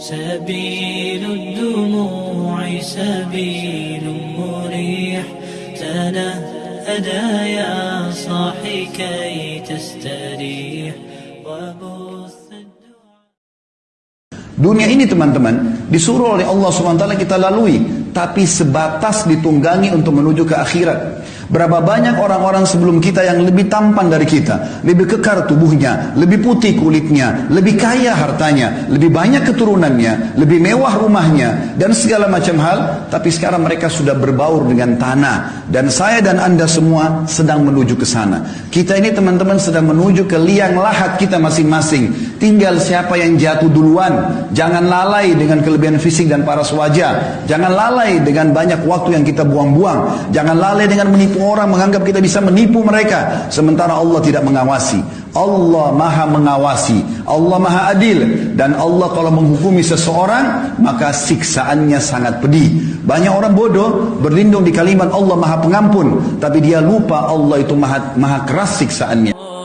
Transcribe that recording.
سبيل الدموع سبيل مريح تنهدى يا صاحي كي تستريح وبث الدعاء Dunia ini teman-teman disuruh oleh Allah SWT kita lalui tapi sebatas ditunggangi untuk menuju ke akhirat. Berapa banyak orang-orang sebelum kita yang lebih tampan dari kita, lebih kekar tubuhnya, lebih putih kulitnya, lebih kaya hartanya, lebih banyak keturunannya, lebih mewah rumahnya, dan segala macam hal, tapi sekarang mereka sudah berbaur dengan tanah. Dan saya dan anda semua sedang menuju ke sana. Kita ini teman-teman sedang menuju ke liang lahat kita masing-masing. Tinggal siapa yang jatuh duluan. Jangan lalai dengan kelebihan fisik dan paras wajah. Jangan lalai dengan banyak waktu yang kita buang-buang. Jangan lalai dengan menipu orang menganggap kita bisa menipu mereka sementara Allah tidak mengawasi. Allah Maha mengawasi, Allah Maha adil dan Allah kalau menghukumi seseorang maka siksaannya sangat pedih. Banyak orang bodoh berlindung di kalimat Allah Maha Pengampun tapi dia lupa Allah itu Maha, maha keras siksaannya.